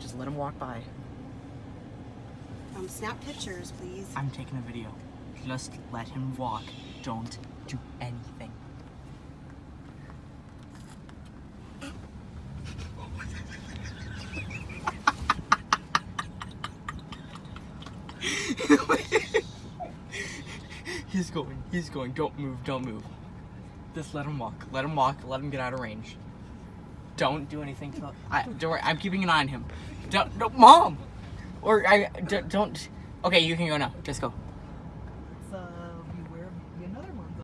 Just let him walk by. Um, snap pictures, please. I'm taking a video. Just let him walk. Don't do anything. he's going, he's going. Don't move, don't move. Just let him walk. Let him walk. Let him get out of range. Don't do anything to. I, don't worry. I'm keeping an eye on him. Don't, don't mom. Or I don't, don't. Okay, you can go now. Just go.